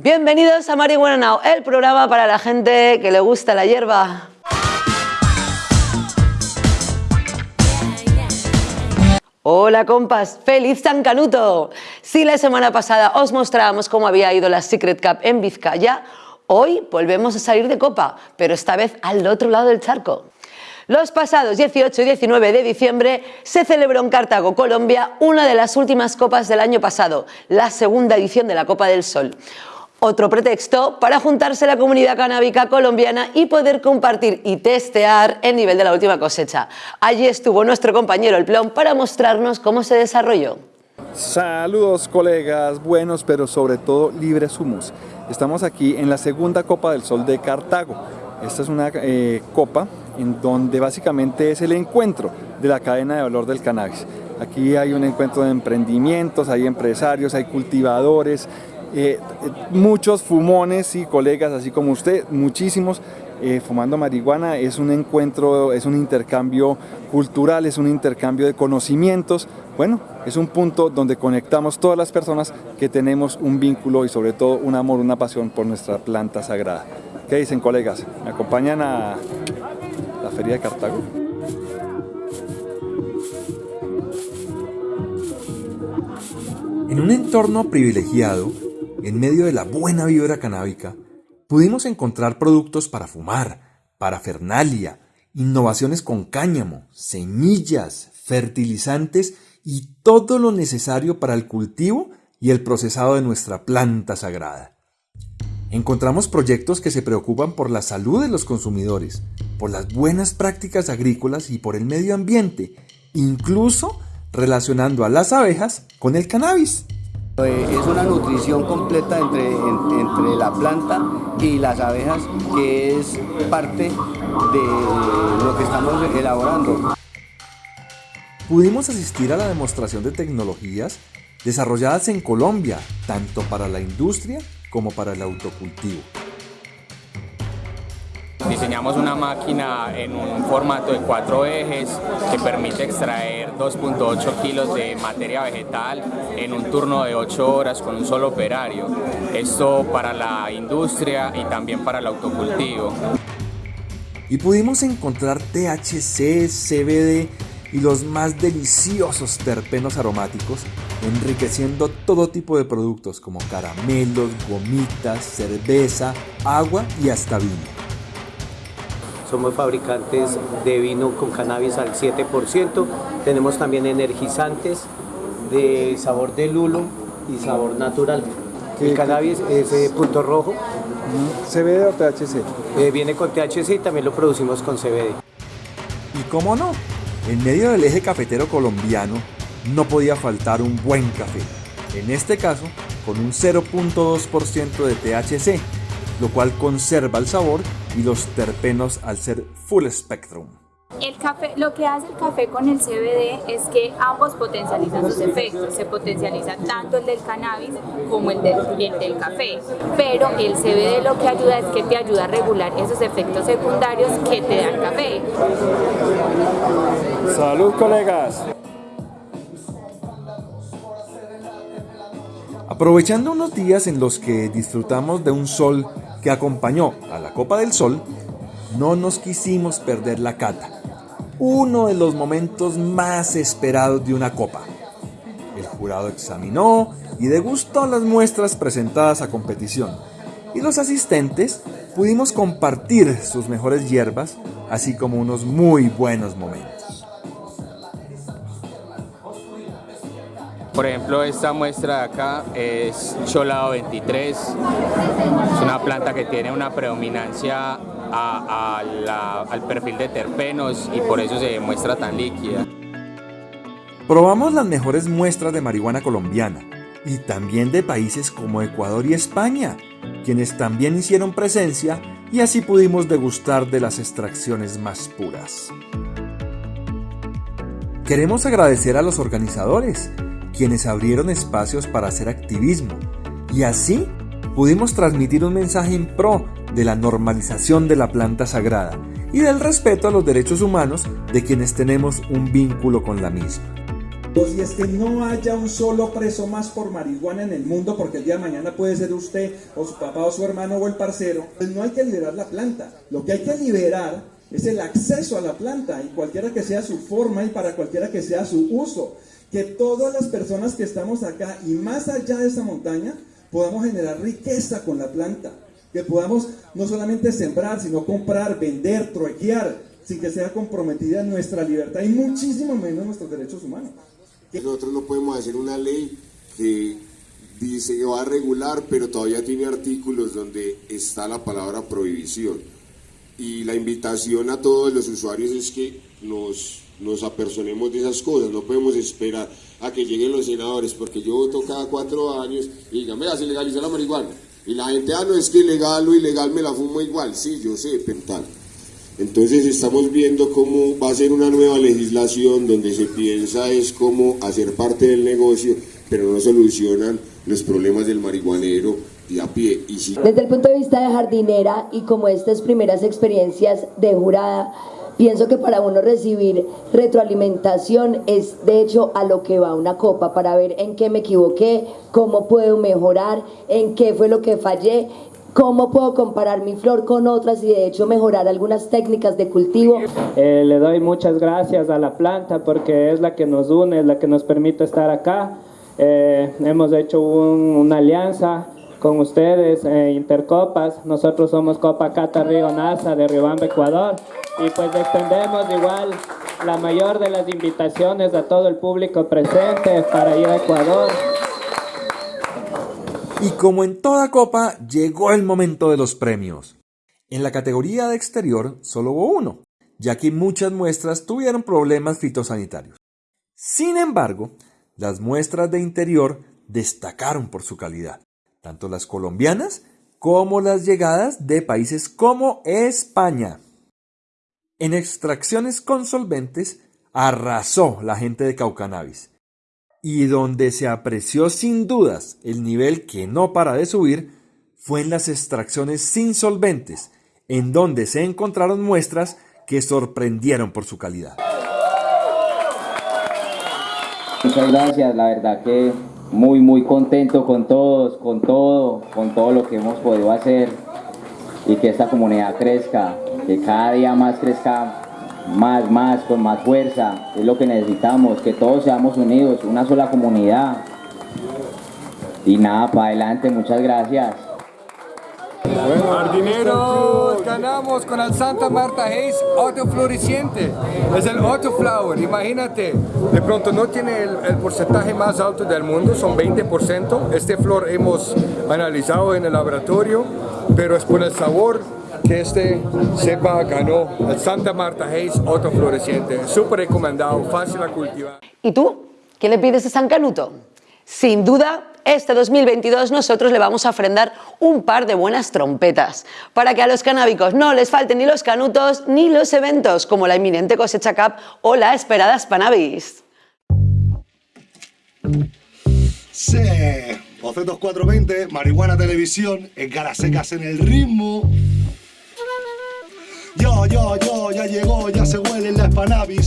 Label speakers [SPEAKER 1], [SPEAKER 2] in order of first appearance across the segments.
[SPEAKER 1] Bienvenidos a Marihuana Now, el programa para la gente que le gusta la hierba. Hola compas, feliz San Canuto. Si la semana pasada os mostrábamos cómo había ido la Secret Cup en Vizcaya, hoy volvemos a salir de copa, pero esta vez al otro lado del charco. Los pasados 18 y 19 de diciembre se celebró en Cartago, Colombia, una de las últimas copas del año pasado, la segunda edición de la Copa del Sol. Otro pretexto para juntarse la comunidad canábica colombiana y poder compartir y testear el nivel de la última cosecha. Allí estuvo nuestro compañero El Plom para mostrarnos cómo se desarrolló.
[SPEAKER 2] Saludos colegas, buenos pero sobre todo libres humos. Estamos aquí en la segunda Copa del Sol de Cartago. Esta es una eh, copa en donde básicamente es el encuentro de la cadena de valor del cannabis. Aquí hay un encuentro de emprendimientos, hay empresarios, hay cultivadores, eh, muchos fumones y colegas así como usted, muchísimos eh, fumando marihuana, es un encuentro, es un intercambio cultural, es un intercambio de conocimientos, bueno, es un punto donde conectamos todas las personas que tenemos un vínculo y sobre todo un amor, una pasión por nuestra planta sagrada. ¿Qué dicen colegas? ¿Me acompañan a la Feria de Cartago?
[SPEAKER 3] En un entorno privilegiado, en medio de la buena vibra canábica, pudimos encontrar productos para fumar, para fernalia, innovaciones con cáñamo, semillas, fertilizantes y todo lo necesario para el cultivo y el procesado de nuestra planta sagrada. Encontramos proyectos que se preocupan por la salud de los consumidores, por las buenas prácticas agrícolas y por el medio ambiente, incluso relacionando a las abejas con el cannabis.
[SPEAKER 4] Eh, es una nutrición completa entre, entre la planta y las abejas que es parte de lo que estamos elaborando.
[SPEAKER 3] Pudimos asistir a la demostración de tecnologías desarrolladas en Colombia, tanto para la industria como para el autocultivo.
[SPEAKER 5] Diseñamos una máquina en un formato de cuatro ejes que permite extraer 2.8 kilos de materia vegetal en un turno de 8 horas con un solo operario. Esto para la industria y también para el autocultivo.
[SPEAKER 3] Y pudimos encontrar THC, CBD y los más deliciosos terpenos aromáticos, enriqueciendo todo tipo de productos como caramelos, gomitas, cerveza, agua y hasta vino.
[SPEAKER 4] Somos fabricantes de vino con cannabis al 7%. Tenemos también energizantes de sabor de lulo y sabor natural. El cannabis es eh, punto rojo.
[SPEAKER 2] ¿CBD o THC?
[SPEAKER 4] Eh, viene con THC y también lo producimos con CBD.
[SPEAKER 3] ¿Y cómo no? En medio del eje cafetero colombiano no podía faltar un buen café. En este caso, con un 0.2% de THC, lo cual conserva el sabor y los terpenos al ser full spectrum.
[SPEAKER 6] El café, lo que hace el café con el CBD es que ambos potencializan sus efectos, se potencializa tanto el del cannabis como el del, el del café, pero el CBD lo que ayuda es que te ayuda a regular esos efectos secundarios que te da el café.
[SPEAKER 2] Salud colegas.
[SPEAKER 3] Aprovechando unos días en los que disfrutamos de un sol que acompañó a la Copa del Sol, no nos quisimos perder la cata, uno de los momentos más esperados de una copa. El jurado examinó y degustó las muestras presentadas a competición, y los asistentes pudimos compartir sus mejores hierbas, así como unos muy buenos momentos.
[SPEAKER 5] Por ejemplo, esta muestra de acá es Cholado 23. Es una planta que tiene una predominancia al perfil de terpenos y por eso se muestra tan líquida.
[SPEAKER 3] Probamos las mejores muestras de marihuana colombiana y también de países como Ecuador y España, quienes también hicieron presencia y así pudimos degustar de las extracciones más puras. Queremos agradecer a los organizadores quienes abrieron espacios para hacer activismo y así pudimos transmitir un mensaje en pro de la normalización de la planta sagrada y del respeto a los derechos humanos de quienes tenemos un vínculo con la misma.
[SPEAKER 7] Dos, y es que no haya un solo preso más por marihuana en el mundo, porque el día de mañana puede ser usted, o su papá, o su hermano, o el parcero. Pues no hay que liberar la planta. Lo que hay que liberar es el acceso a la planta, y cualquiera que sea su forma y para cualquiera que sea su uso. Que todas las personas que estamos acá y más allá de esa montaña podamos generar riqueza con la planta. Que podamos no solamente sembrar, sino comprar, vender, truequear, sin que sea comprometida nuestra libertad y muchísimo menos nuestros derechos humanos.
[SPEAKER 8] Nosotros no podemos hacer una ley que dice que va a regular, pero todavía tiene artículos donde está la palabra prohibición. Y la invitación a todos los usuarios es que nos, nos apersonemos de esas cosas, no podemos esperar a que lleguen los senadores, porque yo voto cada cuatro años y digan, vea, se legaliza la marihuana. Y la gente, ah, no es que ilegal o ilegal me la fumo igual. Sí, yo sé, pental. Entonces estamos viendo cómo va a ser una nueva legislación donde se piensa es cómo hacer parte del negocio, pero no solucionan los problemas del marihuanero de a pie. Y si...
[SPEAKER 9] Desde el punto de vista de jardinera y como estas primeras experiencias de jurada, Pienso que para uno recibir retroalimentación es de hecho a lo que va una copa, para ver en qué me equivoqué, cómo puedo mejorar, en qué fue lo que fallé, cómo puedo comparar mi flor con otras y de hecho mejorar algunas técnicas de cultivo.
[SPEAKER 10] Eh, le doy muchas gracias a la planta porque es la que nos une, es la que nos permite estar acá. Eh, hemos hecho una alianza con ustedes, eh, Intercopas. Nosotros somos Copa Cata Río NASA de Riobamba, Ecuador. Y pues extendemos igual la mayor de las invitaciones a todo el público presente para ir a Ecuador.
[SPEAKER 3] Y como en toda copa, llegó el momento de los premios. En la categoría de exterior solo hubo uno, ya que muchas muestras tuvieron problemas fitosanitarios. Sin embargo, las muestras de interior destacaron por su calidad tanto las colombianas como las llegadas de países como España. En extracciones con solventes arrasó la gente de Caucanavis y donde se apreció sin dudas el nivel que no para de subir fue en las extracciones sin solventes, en donde se encontraron muestras que sorprendieron por su calidad.
[SPEAKER 11] Muchas gracias, la verdad que muy muy contento con todos, con todo, con todo lo que hemos podido hacer y que esta comunidad crezca, que cada día más crezca más, más, con más fuerza, es lo que necesitamos, que todos seamos unidos, una sola comunidad. Y nada, para adelante, muchas gracias.
[SPEAKER 12] Bueno, jardineros, ganamos con el Santa Marta Hayes autofloreciente. Es el autoflower, imagínate. De pronto no tiene el, el, porcentaje más alto del mundo, son 20%. Este flor hemos analizado en el laboratorio, pero es por el sabor que este cepa ganó el Santa Marta Hayes autofloreciente. Súper recomendado, fácil a cultivar.
[SPEAKER 1] ¿Y tú? ¿Qué le pides a San Canuto? Sin duda, este 2022 nosotros le vamos a ofrendar un par de buenas trompetas para que a los canábicos no les falten ni los canutos ni los eventos como la inminente cosecha Cup o la esperada Spanavis.
[SPEAKER 13] Sí, Bocetos 420, Marihuana Televisión, en secas en el ritmo. Yo, yo, yo, ya llegó, ya se huele la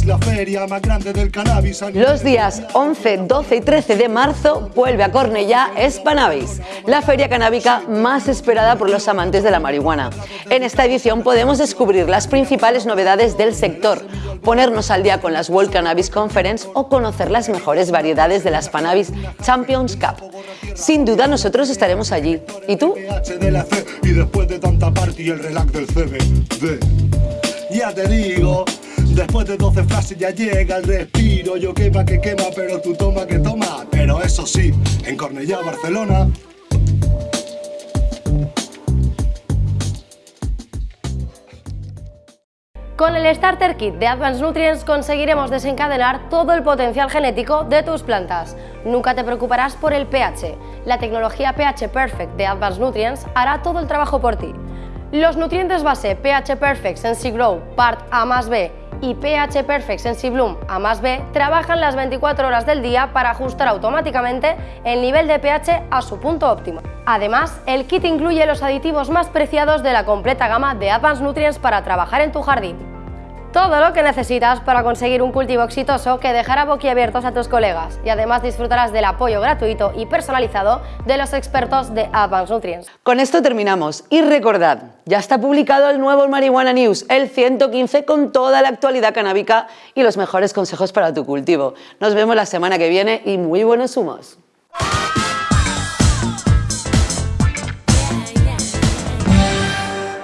[SPEAKER 13] la feria más grande del cannabis.
[SPEAKER 1] Los días 11, 12 y 13 de marzo vuelve a Cornellá Spanavis, la feria canábica más esperada por los amantes de la marihuana. En esta edición podemos descubrir las principales novedades del sector, ponernos al día con las World Cannabis Conference o conocer las mejores variedades de la Spanavis Champions Cup. Sin duda nosotros estaremos allí. ¿Y tú?
[SPEAKER 13] Y después de tanta party el relax del CBD. Ya te digo, después de 12 frases ya llega el respiro. Yo quema que quema, pero tú toma que toma. Pero eso sí, en Cornellá, Barcelona,
[SPEAKER 14] Con el Starter Kit de Advanced Nutrients conseguiremos desencadenar todo el potencial genético de tus plantas. Nunca te preocuparás por el pH. La tecnología pH Perfect de Advanced Nutrients hará todo el trabajo por ti. Los nutrientes base pH Perfect Sensi Grow Part A más B y pH Perfect Sensi Bloom A más B trabajan las 24 horas del día para ajustar automáticamente el nivel de pH a su punto óptimo. Además, el kit incluye los aditivos más preciados de la completa gama de Advanced Nutrients para trabajar en tu jardín. Todo lo que necesitas para conseguir un cultivo exitoso que dejará boquiabiertos a tus colegas y además disfrutarás del apoyo gratuito y personalizado de los expertos de Advanced Nutrients.
[SPEAKER 1] Con esto terminamos y recordad, ya está publicado el nuevo Marihuana News, el 115 con toda la actualidad canábica y los mejores consejos para tu cultivo. Nos vemos la semana que viene y muy buenos humos.